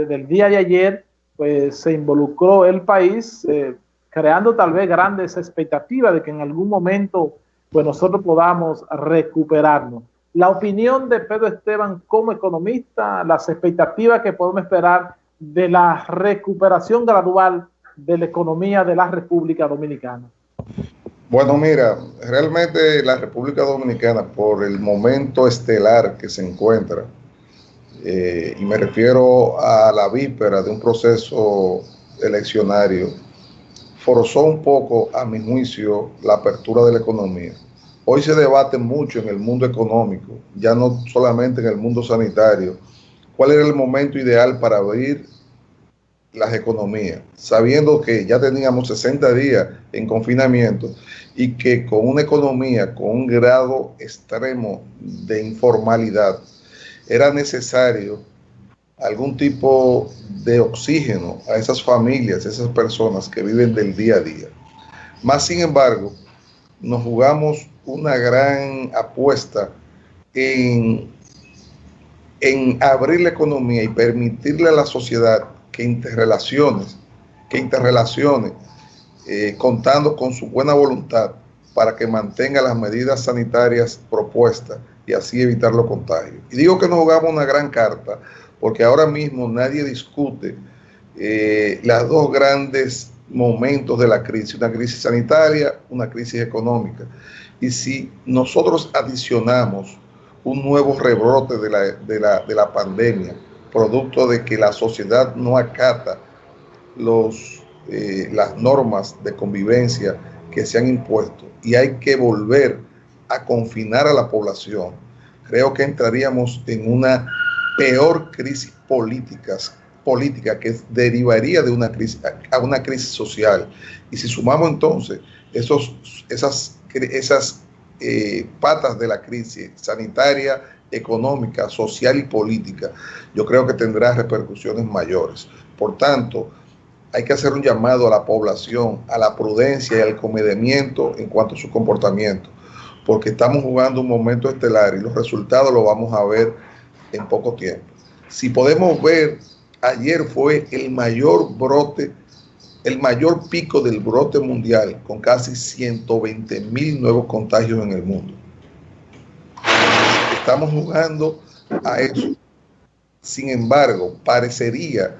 desde el día de ayer, pues se involucró el país, eh, creando tal vez grandes expectativas de que en algún momento pues nosotros podamos recuperarnos. La opinión de Pedro Esteban como economista, las expectativas que podemos esperar de la recuperación gradual de la economía de la República Dominicana. Bueno, mira, realmente la República Dominicana, por el momento estelar que se encuentra, eh, y me refiero a la víspera de un proceso eleccionario, forzó un poco, a mi juicio, la apertura de la economía. Hoy se debate mucho en el mundo económico, ya no solamente en el mundo sanitario, cuál era el momento ideal para abrir las economías, sabiendo que ya teníamos 60 días en confinamiento y que con una economía con un grado extremo de informalidad era necesario algún tipo de oxígeno a esas familias, a esas personas que viven del día a día. Más sin embargo, nos jugamos una gran apuesta en, en abrir la economía y permitirle a la sociedad que interrelaciones, que interrelacione, eh, contando con su buena voluntad para que mantenga las medidas sanitarias propuestas y así evitar los contagios. Y digo que nos jugamos una gran carta porque ahora mismo nadie discute eh, las dos grandes momentos de la crisis, una crisis sanitaria, una crisis económica. Y si nosotros adicionamos un nuevo rebrote de la, de la, de la pandemia, producto de que la sociedad no acata los, eh, las normas de convivencia que se han impuesto y hay que volver a confinar a la población, creo que entraríamos en una peor crisis políticas, política que derivaría de una crisis a una crisis social. Y si sumamos entonces esos, esas, esas eh, patas de la crisis sanitaria, económica, social y política, yo creo que tendrá repercusiones mayores. Por tanto, hay que hacer un llamado a la población, a la prudencia y al comedimiento en cuanto a su comportamiento, porque estamos jugando un momento estelar y los resultados los vamos a ver en poco tiempo. Si podemos ver, ayer fue el mayor brote, el mayor pico del brote mundial, con casi 120 mil nuevos contagios en el mundo. Estamos jugando a eso. Sin embargo, parecería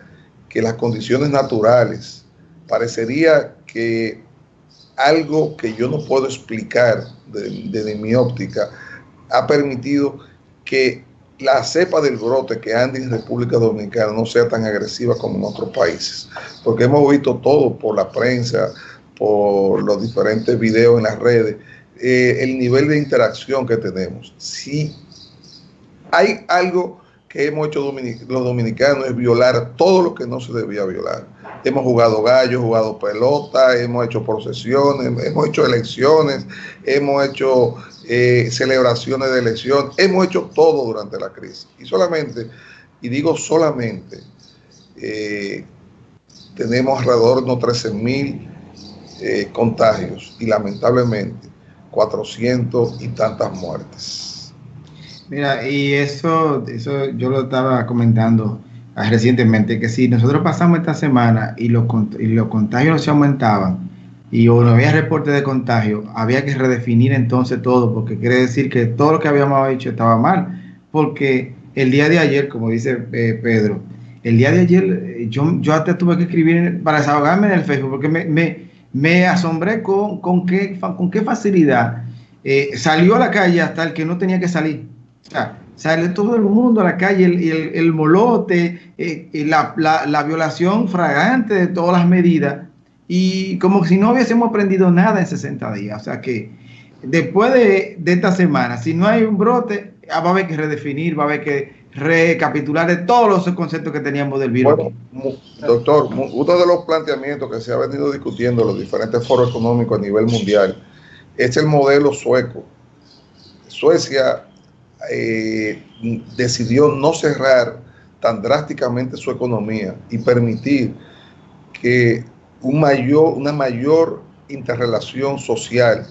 que las condiciones naturales, parecería que algo que yo no puedo explicar desde mi óptica ha permitido que la cepa del brote que anda en República Dominicana no sea tan agresiva como en otros países. Porque hemos visto todo por la prensa, por los diferentes videos en las redes, eh, el nivel de interacción que tenemos. Si hay algo que hemos hecho los dominicanos es violar todo lo que no se debía violar. Hemos jugado gallo, jugado pelota, hemos hecho procesiones, hemos hecho elecciones, hemos hecho eh, celebraciones de elección, hemos hecho todo durante la crisis. Y solamente, y digo solamente, eh, tenemos alrededor de unos 13 mil eh, contagios y lamentablemente 400 y tantas muertes. Mira, y eso, eso yo lo estaba comentando recientemente, que si nosotros pasamos esta semana y los, y los contagios se aumentaban y no había reporte de contagio, había que redefinir entonces todo, porque quiere decir que todo lo que habíamos hecho estaba mal, porque el día de ayer, como dice eh, Pedro, el día de ayer eh, yo, yo hasta tuve que escribir para desahogarme en el Facebook, porque me, me, asombré con, con, qué, con qué facilidad eh, salió a la calle hasta el que no tenía que salir sale todo el mundo a la calle, el, el, molote, eh, la, violación fragante de todas las medidas, y como si no hubiésemos aprendido nada en 60 días. O sea que después de, esta semana, si no hay un brote, ah, va a haber que redefinir, va a haber que recapitular de todos los conceptos que teníamos del virus. doctor, uno de los planteamientos que se ha venido discutiendo en los diferentes foros económicos a nivel mundial es el modelo sueco. Suecia eh, decidió no cerrar tan drásticamente su economía y permitir que un mayor, una mayor interrelación social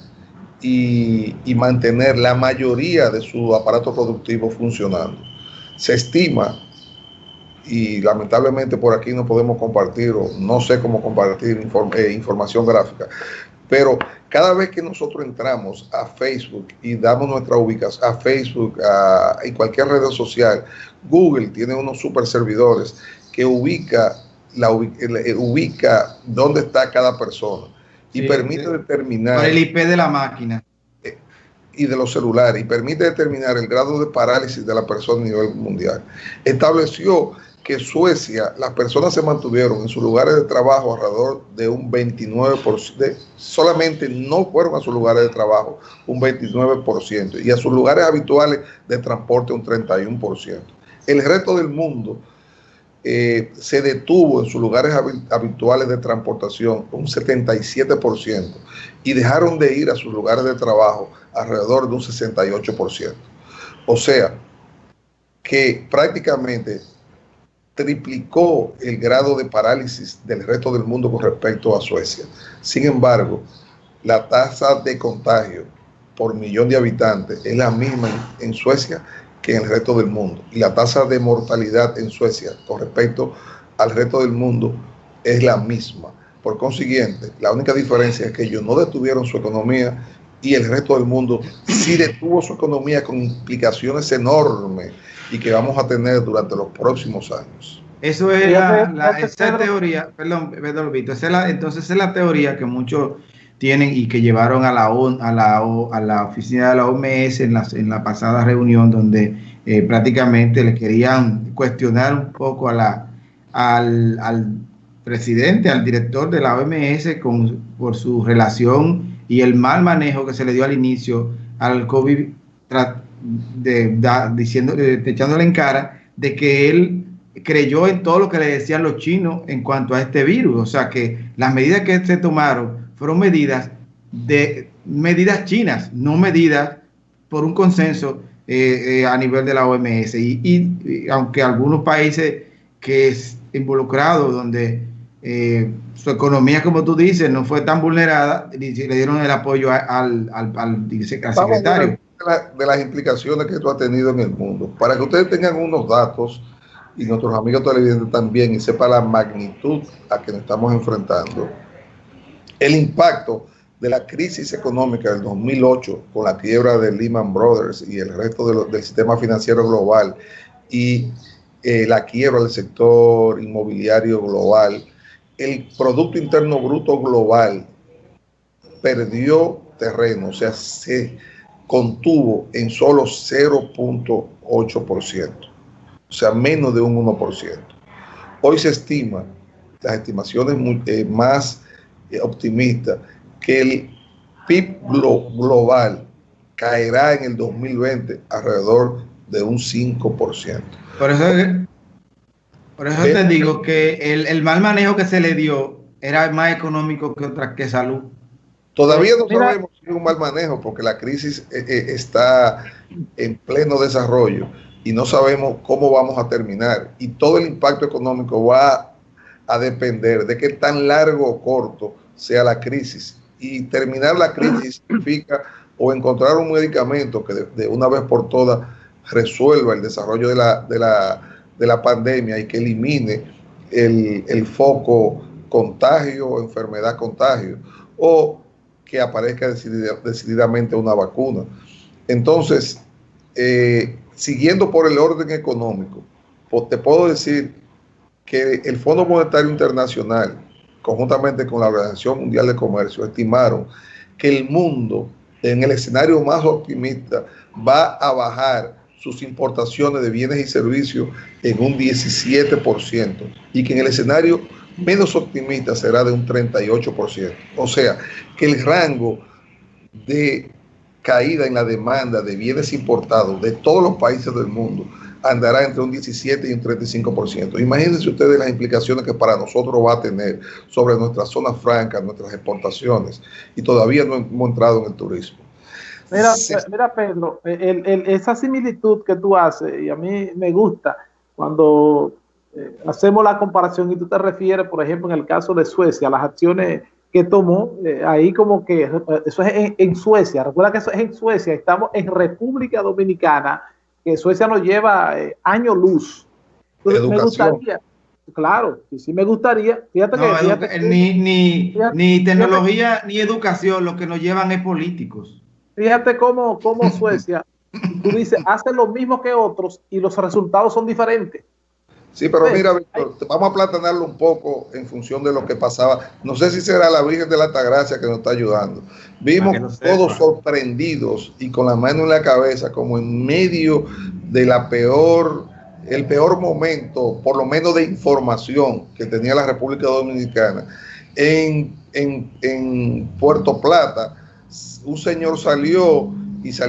y, mantener la mayoría de su aparato productivo funcionando. Se estima, y lamentablemente por aquí no podemos compartir o no sé cómo compartir eh, información gráfica, pero cada vez que nosotros entramos a Facebook y damos nuestra ubicación a Facebook a, y cualquier red social, Google tiene unos super servidores que ubica, la, eh, ubica dónde está cada persona y permite determinar... el IP de la máquina. Eh, y de los celulares y permite determinar el grado de parálisis de la persona a nivel mundial. Estableció que Suecia, las personas se mantuvieron en sus lugares de trabajo alrededor de un 29%, solamente no fueron a sus lugares de trabajo un 29% y a sus lugares habituales de transporte un 31%. El resto del mundo eh, se detuvo en sus lugares habituales de transportación un 77% y dejaron de ir a sus lugares de trabajo alrededor de un 68%. O sea, que prácticamente triplicó el grado de parálisis del resto del mundo con respecto a Suecia. Sin embargo, la tasa de contagio por millón de habitantes es la misma en Suecia que en el resto del mundo. Y la tasa de mortalidad en Suecia con respecto al resto del mundo es la misma. Por consiguiente, la única diferencia es que ellos no detuvieron su economía y el resto del mundo sí detuvo su economía con implicaciones enormes y que vamos a tener durante los próximos años. Eso es la, esa teoría, perdón, perdón esa es la, entonces es la teoría que muchos tienen y que llevaron a la, a la, a la oficina de la OMS en la, en la pasada reunión donde eh, prácticamente le querían cuestionar un poco a la, al, al presidente, al director de la OMS con, por su relación y el mal manejo que se le dio al inicio al COVID de, diciendo, echándole en cara de que él creyó en todo lo que le decían los chinos en cuanto a este virus. O sea que las medidas que se tomaron fueron medidas de medidas chinas, no medidas por un consenso eh, eh, a nivel de la OMS. Y, aunque algunos países que es involucrado, donde eh, su economía, como tú dices, no fue tan vulnerada, le dieron el apoyo al, al, al secretario de las implicaciones que esto ha tenido en el mundo. Para que ustedes tengan unos datos y nuestros amigos televidentes también y sepan la magnitud a que nos estamos enfrentando, el impacto de la crisis económica del 2008 con la quiebra de Lehman Brothers y el resto del sistema financiero global y eh, la quiebra del sector inmobiliario global, el Producto Interno Bruto global perdió terreno, o sea, se contuvo en solo 0.8%, o sea, menos de un 1%. Hoy se estima, las estimaciones eh, más eh, optimistas, que el PIB global caerá en el 2020 alrededor de un 5%. Por eso, por eso te digo que el, el mal manejo que se le dio era más económico que otra que salud. Todavía no sabemos si es un mal manejo porque la crisis eh, eh, está en pleno desarrollo y no sabemos cómo vamos a terminar. Y todo el impacto económico va a depender de qué tan largo o corto sea la crisis. Y terminar la crisis significa o encontrar un medicamento que de, una vez por todas resuelva el desarrollo de la, de la, de la pandemia y que elimine el, el foco contagio, enfermedad contagio, o que aparezca decididamente una vacuna. Entonces, eh, siguiendo por el orden económico, te puedo decir que el Fondo Monetario Internacional, conjuntamente con la Organización Mundial de Comercio, estimaron que el mundo, en el escenario más optimista, va a bajar sus importaciones de bienes y servicios en un 17% y que en el escenario menos optimista será de un 38%. O sea, que el rango de caída en la demanda de bienes importados de todos los países del mundo andará entre un 17 y un 35%. Imagínense ustedes las implicaciones que para nosotros va a tener sobre nuestras zonas francas, nuestras exportaciones, y todavía no hemos entrado en el turismo. Mira, mira Pedro, esa similitud que tú haces, y a mí me gusta, cuando eh, hacemos la comparación y tú te refieres, por ejemplo, en el caso de Suecia, las acciones que tomó, eh, ahí como que eh, eso es en, Suecia, recuerda que eso es en Suecia, estamos en República Dominicana, que Suecia nos lleva año luz. Educación. Me gustaría, claro, y sí me gustaría, fíjate que, ni, ni, ni tecnología ni educación, lo que nos llevan es políticos. Fíjate cómo, cómo Suecia, tú dices, hace lo mismo que otros y los resultados son diferentes. Sí, pero mira, Víctor, vamos a platanarlo un poco en función de lo que pasaba. No sé si será la Virgen de la Altagracia que nos está ayudando. Vimos todos sorprendidos y con la mano en la cabeza, como en medio de la peor, el peor momento, por lo menos de información que tenía la República Dominicana. En, en, en Puerto Plata, un señor salió y salió